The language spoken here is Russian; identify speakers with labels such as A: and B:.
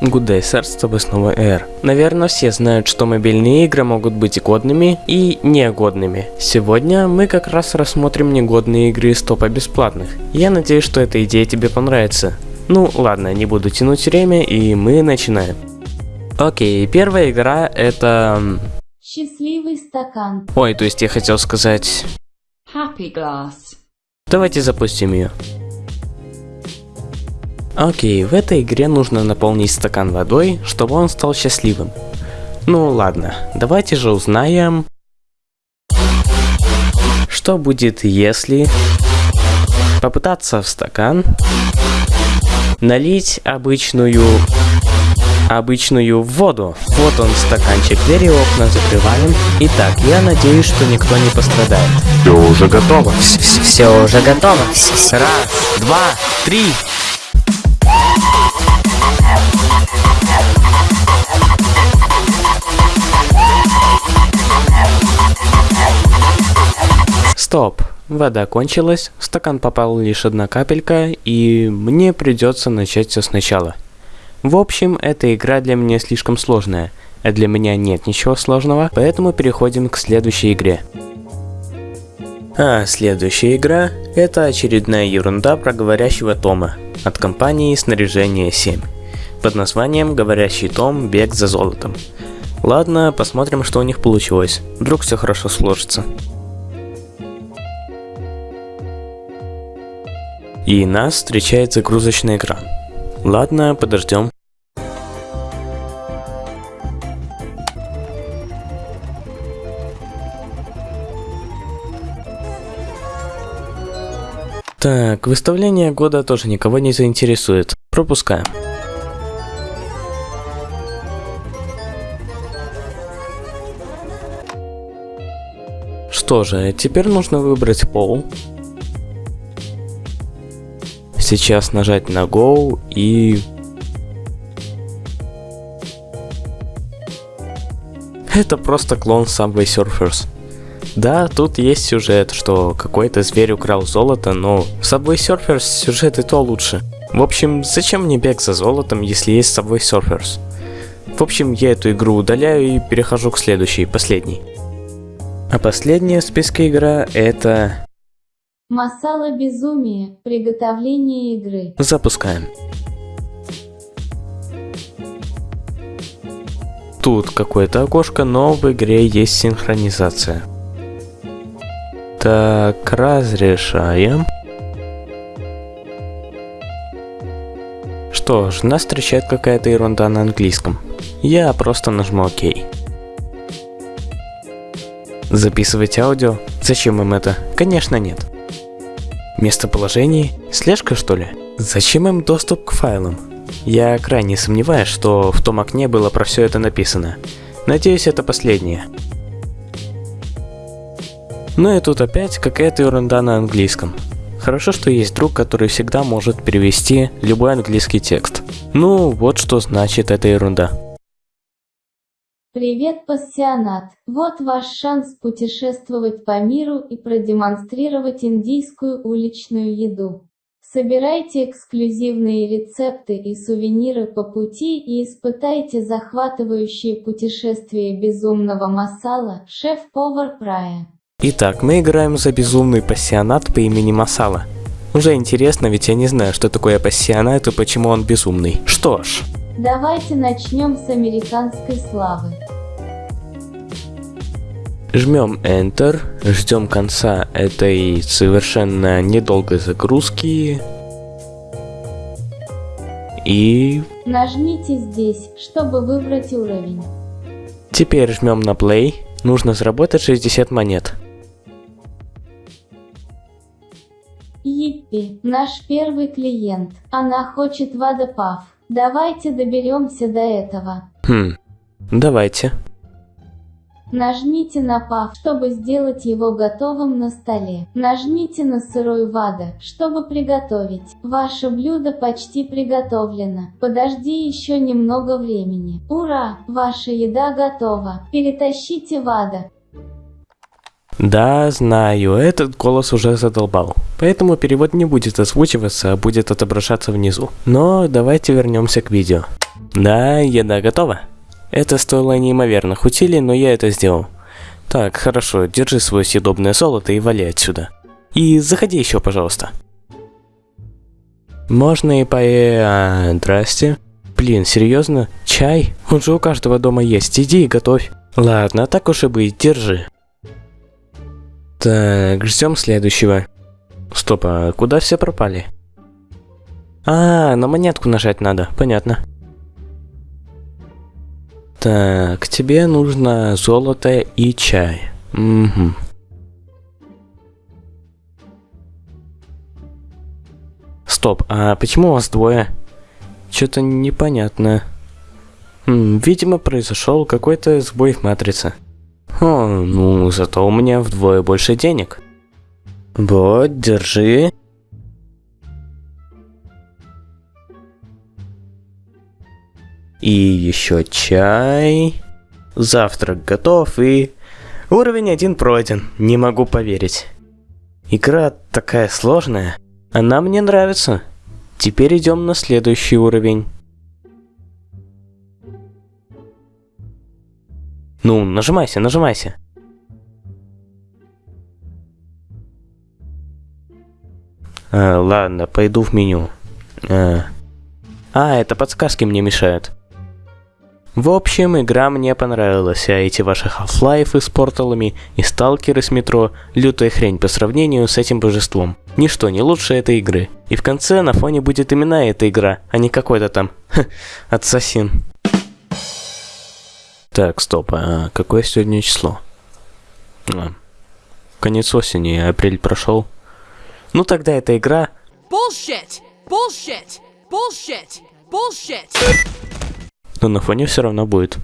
A: Good Day, Sir, с тобой снова Эр. Наверное, все знают, что мобильные игры могут быть годными и негодными. Сегодня мы как раз рассмотрим негодные игры из топа бесплатных. Я надеюсь, что эта идея тебе понравится. Ну ладно, не буду тянуть время и мы начинаем. Окей, первая игра это...
B: Счастливый стакан.
A: Ой, то есть я хотел сказать...
B: Happy glass.
A: Давайте запустим ее. Окей, в этой игре нужно наполнить стакан водой, чтобы он стал счастливым. Ну ладно, давайте же узнаем, что будет если попытаться в стакан налить обычную обычную воду. Вот он стаканчик, двери окна закрываем. Итак, я надеюсь, что никто не пострадает.
C: Все уже готово.
A: Все уже готово. Раз, два, три. Стоп. Вода кончилась, в стакан попала лишь одна капелька, и мне придется начать все сначала. В общем, эта игра для меня слишком сложная, а для меня нет ничего сложного, поэтому переходим к следующей игре. А следующая игра – это очередная ерунда про говорящего Тома от компании Снаряжение 7 под названием «Говорящий Том. Бег за золотом». Ладно, посмотрим, что у них получилось. Вдруг все хорошо сложится. И нас встречает загрузочный экран. Ладно, подождем. Так, выставление года тоже никого не заинтересует. Пропускаем. Что же, теперь нужно выбрать пол. Сейчас нажать на Go и... Это просто клон Subway Surfers. Да, тут есть сюжет, что какой-то зверь украл золото, но в Subway Surfers сюжет и то лучше. В общем, зачем мне бег за золотом, если есть Subway Surfers? В общем, я эту игру удаляю и перехожу к следующей, последней. А последняя в списке игра это...
B: Масала безумие. Приготовление игры.
A: Запускаем. Тут какое-то окошко, но в игре есть синхронизация. Так, разрешаем. Что ж, нас встречает какая-то ерунда на английском. Я просто нажму ОК. Записывать аудио? Зачем им это? Конечно нет. Местоположение? Слежка что ли? Зачем им доступ к файлам? Я крайне сомневаюсь, что в том окне было про все это написано. Надеюсь, это последнее. Ну и тут опять какая-то ерунда на английском. Хорошо, что есть друг, который всегда может перевести любой английский текст. Ну, вот что значит эта ерунда.
B: Привет, пассионат! Вот ваш шанс путешествовать по миру и продемонстрировать индийскую уличную еду. Собирайте эксклюзивные рецепты и сувениры по пути и испытайте захватывающие путешествия безумного масала, шеф-повар Прая.
A: Итак, мы играем за безумный пассионат по имени Масала. Уже интересно, ведь я не знаю, что такое пассионат и почему он безумный. Что ж.
B: Давайте начнем с американской славы.
A: Жмем Enter, ждем конца этой совершенно недолгой загрузки. И...
B: Нажмите здесь, чтобы выбрать уровень.
A: Теперь жмем на Play. Нужно заработать 60 монет.
B: Йиппи, наш первый клиент. Она хочет водопав. Давайте доберемся до этого.
A: Хм, давайте.
B: Нажмите на пав, чтобы сделать его готовым на столе. Нажмите на сырой вада, чтобы приготовить. Ваше блюдо почти приготовлено. Подожди еще немного времени. Ура! Ваша еда готова. Перетащите вада.
A: Да, знаю, этот голос уже задолбал. Поэтому перевод не будет озвучиваться, а будет отображаться внизу. Но давайте вернемся к видео. Да, еда готова. Это стоило неимоверных усилий, но я это сделал. Так, хорошо, держи свое съедобное золото и вали отсюда. И заходи еще, пожалуйста. Можно и по... А, здрасте. Блин, серьезно? Чай? Он же у каждого дома есть. Иди и готовь. Ладно, так уж и быть, держи. Так, ждем следующего. Стоп, а куда все пропали? А, на монетку нажать надо, понятно. Так, тебе нужно золото и чай. Угу. Стоп, а почему у вас двое? Что-то непонятно. Видимо, произошел какой-то сбой в матрице. О, ну, зато у меня вдвое больше денег. Вот, держи. И еще чай. Завтрак готов и... Уровень один пройден, не могу поверить. Игра такая сложная. Она мне нравится. Теперь идем на следующий уровень. Ну, нажимайся, нажимайся. А, ладно, пойду в меню. А. а, это подсказки мне мешают. В общем, игра мне понравилась, а эти ваши Half-Life с порталами и сталкеры с метро – лютая хрень по сравнению с этим божеством. Ничто не лучше этой игры. И в конце на фоне будет именно эта игра, а не какой-то там ассасин. Так, стоп, а какое сегодня число? А, конец осени, апрель прошел. Ну тогда эта игра... Bullshit! Bullshit! Bullshit! Bullshit! Но на фоне все равно будет.